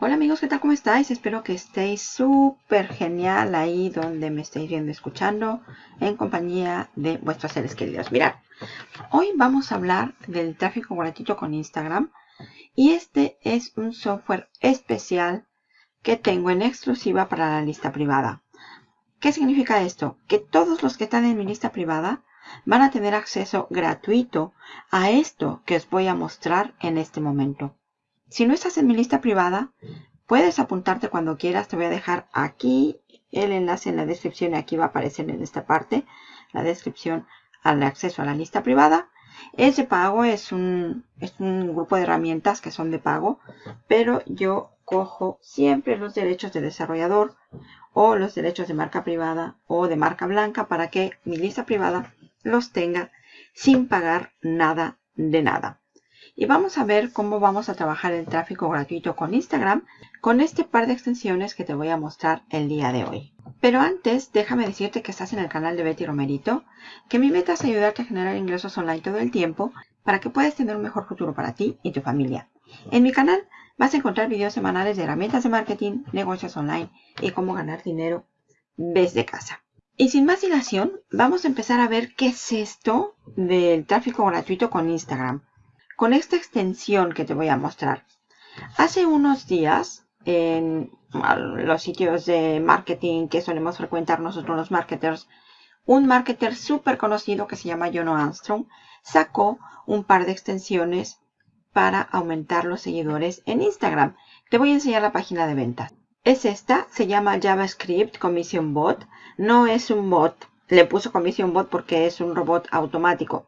Hola amigos, ¿qué tal? ¿Cómo estáis? Espero que estéis súper genial ahí donde me estáis viendo escuchando en compañía de vuestros seres queridos. Mirad, hoy vamos a hablar del tráfico gratuito con Instagram y este es un software especial que tengo en exclusiva para la lista privada. ¿Qué significa esto? Que todos los que están en mi lista privada van a tener acceso gratuito a esto que os voy a mostrar en este momento. Si no estás en mi lista privada, puedes apuntarte cuando quieras. Te voy a dejar aquí el enlace en la descripción y aquí va a aparecer en esta parte la descripción al acceso a la lista privada. Es de pago, es un, es un grupo de herramientas que son de pago, pero yo cojo siempre los derechos de desarrollador o los derechos de marca privada o de marca blanca para que mi lista privada los tenga sin pagar nada de nada. Y vamos a ver cómo vamos a trabajar el tráfico gratuito con Instagram con este par de extensiones que te voy a mostrar el día de hoy. Pero antes, déjame decirte que estás en el canal de Betty Romerito, que mi meta es ayudarte a generar ingresos online todo el tiempo para que puedas tener un mejor futuro para ti y tu familia. En mi canal vas a encontrar videos semanales de herramientas de marketing, negocios online y cómo ganar dinero desde casa. Y sin más dilación, vamos a empezar a ver qué es esto del tráfico gratuito con Instagram con esta extensión que te voy a mostrar. Hace unos días, en los sitios de marketing que solemos frecuentar nosotros los marketers, un marketer súper conocido que se llama Jono Armstrong sacó un par de extensiones para aumentar los seguidores en Instagram. Te voy a enseñar la página de ventas. Es esta, se llama JavaScript Commission Bot. No es un bot, le puso Commission Bot porque es un robot automático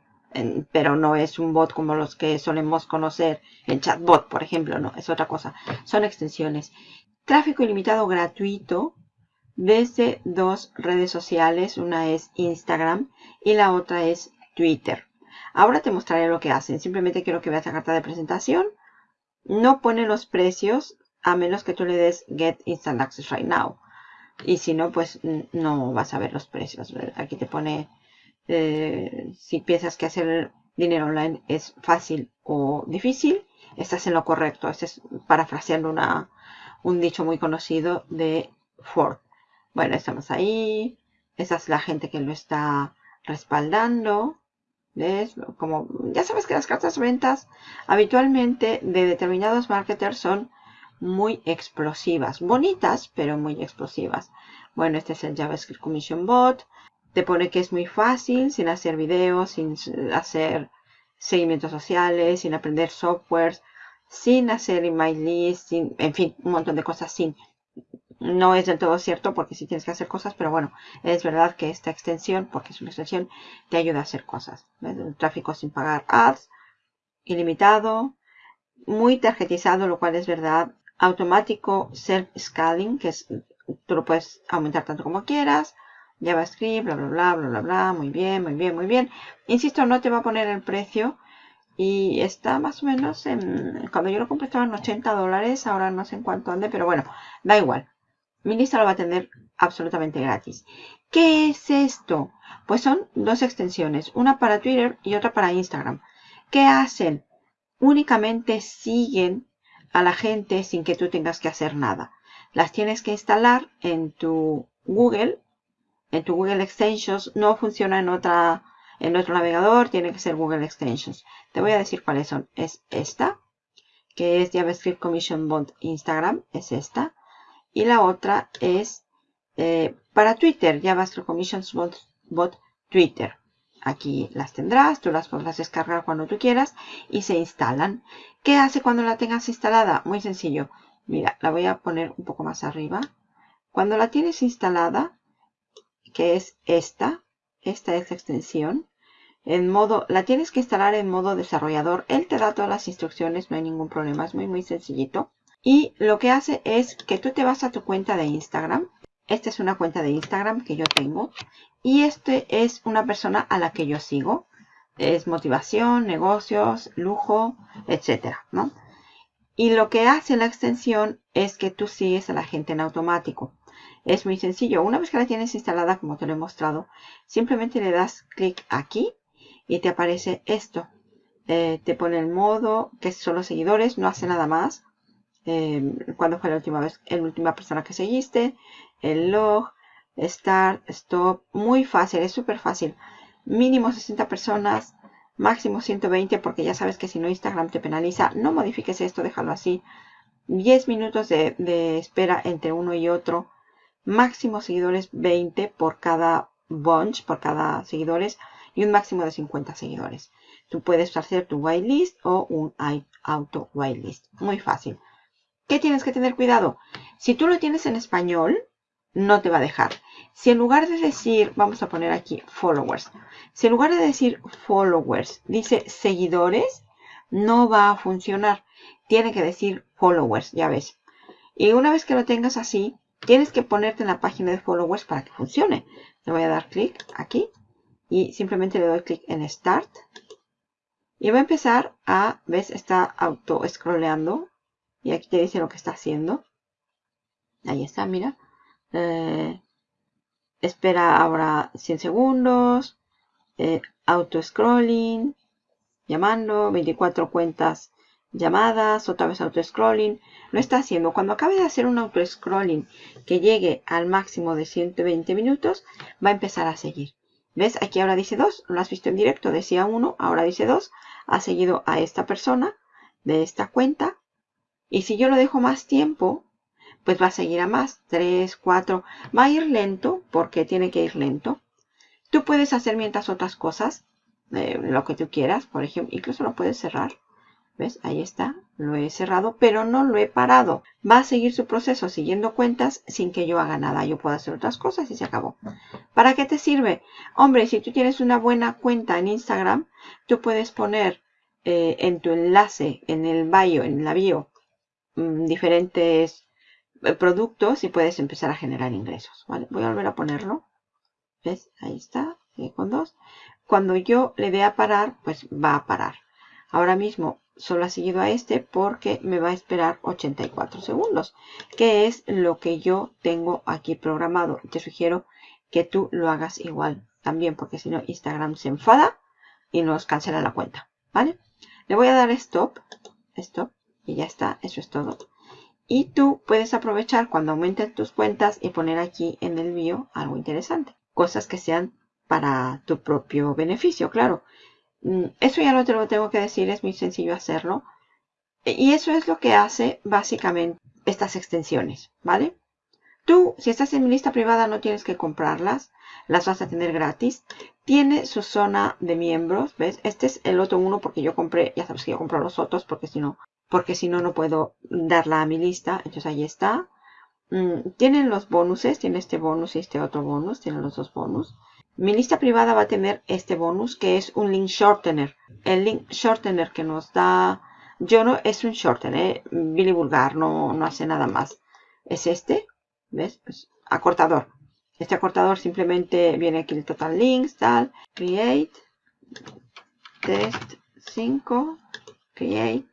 pero no es un bot como los que solemos conocer, el chatbot, por ejemplo, no, es otra cosa. Son extensiones. Tráfico ilimitado gratuito desde dos redes sociales, una es Instagram y la otra es Twitter. Ahora te mostraré lo que hacen. Simplemente quiero que veas la carta de presentación. No pone los precios a menos que tú le des Get Instant Access Right Now. Y si no, pues no vas a ver los precios. Aquí te pone eh, si piensas que hacer dinero online es fácil o difícil, estás en lo correcto. Este es parafraseando una, un dicho muy conocido de Ford. Bueno, estamos ahí. Esa es la gente que lo está respaldando. ¿Ves? Como ya sabes que las cartas ventas habitualmente de determinados marketers son muy explosivas. Bonitas, pero muy explosivas. Bueno, este es el JavaScript Commission Bot. Te pone que es muy fácil, sin hacer videos, sin hacer seguimientos sociales, sin aprender softwares, sin hacer email list, sin, en fin, un montón de cosas sin. No es del todo cierto porque sí tienes que hacer cosas, pero bueno, es verdad que esta extensión, porque es una extensión, te ayuda a hacer cosas. tráfico sin pagar ads, ilimitado, muy tarjetizado, lo cual es verdad. Automático self-scaling, que es, tú lo puedes aumentar tanto como quieras. JavaScript, bla, bla, bla, bla, bla, bla, muy bien, muy bien, muy bien. Insisto, no te va a poner el precio y está más o menos en, cuando yo lo compré estaba en 80 dólares, ahora no sé en cuánto ande, pero bueno, da igual. Mi lista lo va a tener absolutamente gratis. ¿Qué es esto? Pues son dos extensiones, una para Twitter y otra para Instagram. ¿Qué hacen? Únicamente siguen a la gente sin que tú tengas que hacer nada. Las tienes que instalar en tu Google en tu Google Extensions no funciona en otra en otro navegador, tiene que ser Google Extensions. Te voy a decir cuáles son. Es esta, que es JavaScript Commission Bot Instagram, es esta. Y la otra es eh, para Twitter, JavaScript Commission Bot, Bot Twitter. Aquí las tendrás, tú las podrás descargar cuando tú quieras y se instalan. ¿Qué hace cuando la tengas instalada? Muy sencillo. Mira, la voy a poner un poco más arriba. Cuando la tienes instalada, que es esta. Esta es la extensión. En modo, la tienes que instalar en modo desarrollador. Él te da todas las instrucciones, no hay ningún problema, es muy muy sencillito. Y lo que hace es que tú te vas a tu cuenta de Instagram. Esta es una cuenta de Instagram que yo tengo. Y este es una persona a la que yo sigo. Es motivación, negocios, lujo, etcétera, ¿no? Y lo que hace la extensión es que tú sigues a la gente en automático. Es muy sencillo. Una vez que la tienes instalada, como te lo he mostrado, simplemente le das clic aquí y te aparece esto. Eh, te pone el modo, que son los seguidores, no hace nada más. eh, cuándo fue la última vez, la última persona que seguiste, el log, start, stop, muy fácil, es súper fácil. Mínimo 60 personas, máximo 120 porque ya sabes que si no Instagram te penaliza. No modifiques esto, déjalo así. 10 minutos de espera entre uno y otro. Máximo seguidores 20 por cada bunch, por cada seguidores y un máximo de 50 seguidores. Tú puedes hacer tu whitelist o un auto whitelist. Muy fácil. ¿Qué tienes que tener cuidado? Si tú lo tienes en español, no te va a dejar. Si en lugar de decir, vamos a poner aquí followers, si en lugar de decir followers dice seguidores, no va a funcionar. Tiene que decir followers, ya ves. Y una vez que lo tengas así, tienes que ponerte en la página de followers para que funcione. Le voy a dar clic aquí y simplemente le doy clic en Start. Y va a empezar a, ves, está auto scrolleando. Y aquí te dice lo que está haciendo. Ahí está, mira. Eh, espera ahora 100 segundos. Eh, auto scrolling. Llamando. 24 cuentas llamadas. Otra vez auto scrolling. Lo está haciendo. Cuando acabe de hacer un auto scrolling que llegue al máximo de 120 minutos, va a empezar a seguir. ¿Ves? Aquí ahora dice 2, lo has visto en directo, decía 1, ahora dice 2. Ha seguido a esta persona de esta cuenta. Y si yo lo dejo más tiempo, pues va a seguir a más, 3, 4. Va a ir lento porque tiene que ir lento. Tú puedes hacer mientras otras cosas, eh, lo que tú quieras, por ejemplo, incluso lo puedes cerrar. ¿Ves? Ahí está. Lo he cerrado, pero no lo he parado. Va a seguir su proceso siguiendo cuentas sin que yo haga nada. Yo puedo hacer otras cosas y se acabó. ¿Para qué te sirve? Hombre, si tú tienes una buena cuenta en Instagram, tú puedes poner eh, en tu enlace, en el bio, en la bio, mm, diferentes eh, productos y puedes empezar a generar ingresos. Voy a volver a ponerlo. ¿Ves? Ahí está. Con dos. Cuando yo le dé a parar, pues va a parar. Ahora mismo solo ha seguido a este porque me va a esperar 84 segundos, que es lo que yo tengo aquí programado. Te sugiero que tú lo hagas igual también, porque si no Instagram se enfada y nos cancela la cuenta, ¿vale? Le voy a dar stop, stop, y ya está, eso es todo. Y tú puedes aprovechar cuando aumenten tus cuentas y poner aquí en el bio algo interesante. Cosas que sean para tu propio beneficio, claro. Mm, eso ya no te lo tengo que decir, es muy sencillo hacerlo. Y eso es lo que hace básicamente estas extensiones, ¿vale? Tú, si estás en mi lista privada, no tienes que comprarlas. Las vas a tener gratis. Tiene su zona de miembros, ¿ves? Este es el otro uno porque yo compré, ya sabes que yo compro los otros porque si no, porque si no, no puedo darla a mi lista. Entonces ahí está. Mm, tienen los bonuses, tiene este bonus y este otro bonus, tienen los dos bonus. Mi lista privada va a tener este bonus que es un link shortener. El link shortener que nos da yo no es un shortener, Billy Vulgar, no, no hace nada más. Es este, ¿ves? Acortador. Este acortador simplemente viene aquí el total links, tal, create, test 5, create,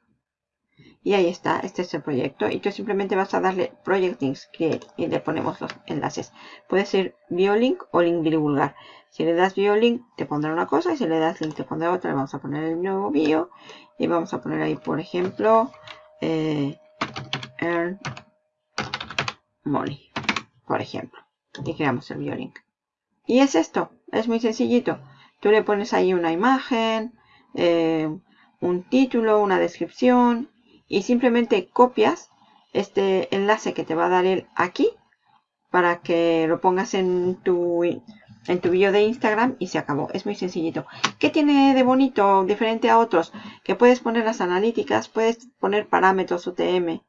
y ahí está, este es el proyecto. Y tú simplemente vas a darle Project Links que, y le ponemos los enlaces. Puede ser Biolink o link vulgar. Si le das Biolink te pondrá una cosa y si le das link te pondrá otra. Vamos a poner el nuevo bio y vamos a poner ahí, por ejemplo, eh, Earn Money, por ejemplo. Y creamos el Biolink. Y es esto, es muy sencillito. Tú le pones ahí una imagen, eh, un título, una descripción y simplemente copias este enlace que te va a dar él aquí para que lo pongas en tu en tu bio de Instagram y se acabó. Es muy sencillito. ¿Qué tiene de bonito diferente a otros? Que puedes poner las analíticas, puedes poner parámetros UTM,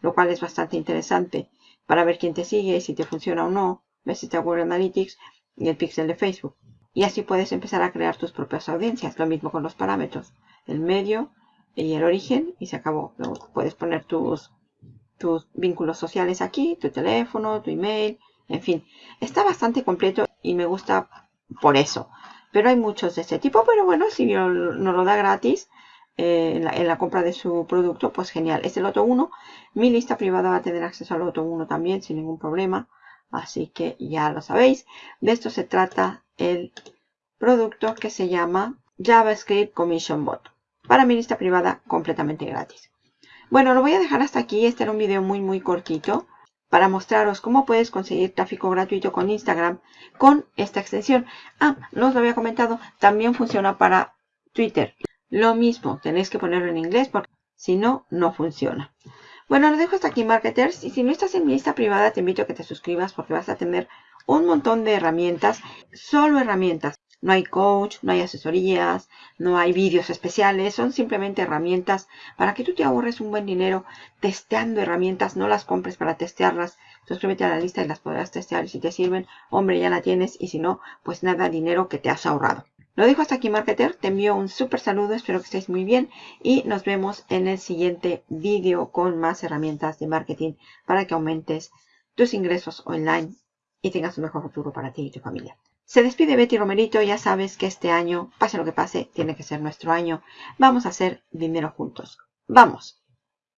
lo cual es bastante interesante para ver quién te sigue, si te funciona o no. Ves este Google Analytics y el pixel de Facebook. Y así puedes empezar a crear tus propias audiencias. Lo mismo con los parámetros. El medio, y el origen y se acabó. Puedes poner tus, tus vínculos sociales aquí, tu teléfono, tu email, en fin. Está bastante completo y me gusta por eso. Pero hay muchos de este tipo, pero bueno, si no lo da gratis eh, en, la, compra de su producto, pues genial. Es el Loto 1. Mi lista privada va a tener acceso al Loto 1 también, sin ningún problema. Así que ya lo sabéis. De esto se trata el producto que se llama JavaScript Commission Bot para mi lista privada completamente gratis. Bueno, lo voy a dejar hasta aquí. Este era un video muy, muy cortito para mostraros cómo puedes conseguir tráfico gratuito con Instagram con esta extensión. Ah, no os lo había comentado, también funciona para Twitter. Lo mismo, tenéis que ponerlo en inglés porque si no, no funciona. Bueno, lo dejo hasta aquí, marketers. Y si no estás en mi lista privada, te invito a que te suscribas porque vas a tener un montón de herramientas, solo herramientas. No hay coach, no hay asesorías, no hay vídeos especiales, son simplemente herramientas para que tú te ahorres un buen dinero testeando herramientas, no las compres para testearlas. Suscríbete a la lista y las podrás testear y si te sirven, hombre, ya la tienes y si no, pues nada, dinero que te has ahorrado. Lo dejo hasta aquí, marketer. Te envío un súper saludo, espero que estéis muy bien y nos vemos en el siguiente vídeo con más herramientas de marketing para que aumentes tus ingresos online y tengas un mejor futuro para ti y tu familia. Se despide Betty Romerito, ya sabes que este año, pase lo que pase, tiene que ser nuestro año. Vamos a hacer dinero juntos. ¡Vamos!